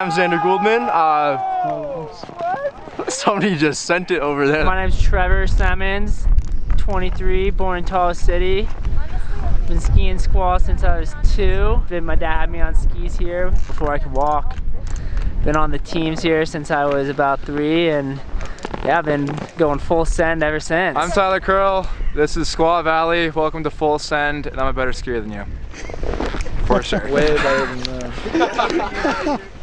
I'm Xander Gouldman. Uh, somebody just sent it over there. My name's Trevor Simmons, 23, born in Tahoe City. Been skiing Squaw since I was two. Then my dad had me on skis here before I could walk. Been on the teams here since I was about three and yeah, I've been going full send ever since. I'm Tyler Curl. This is Squaw Valley. Welcome to Full Send, and I'm a better skier than you. For sure. Way better than that. Uh,